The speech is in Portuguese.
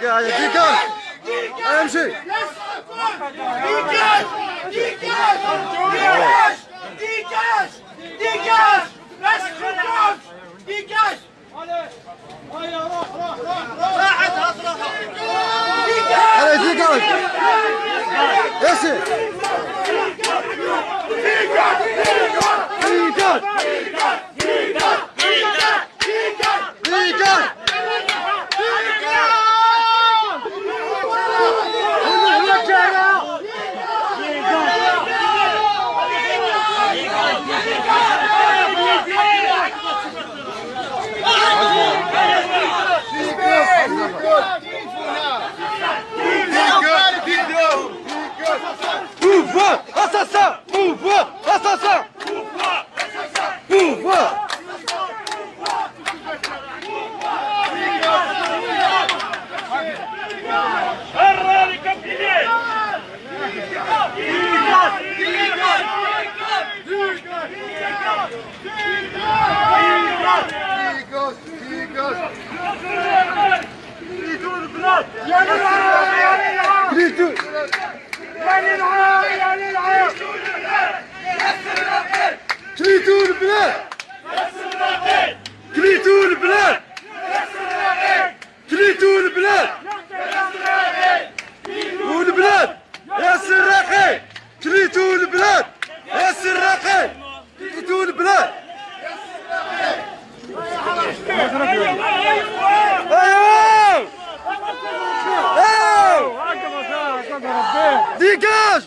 gars, il y a des gars AMG Dégage Dégage Dégage Dégage Laisse-le tranquille Dégage Allez, dégage Laissez Dégage Dégage Dégage Mouvement Assassin Mouvement Assassin Mouvement Gritto Dégage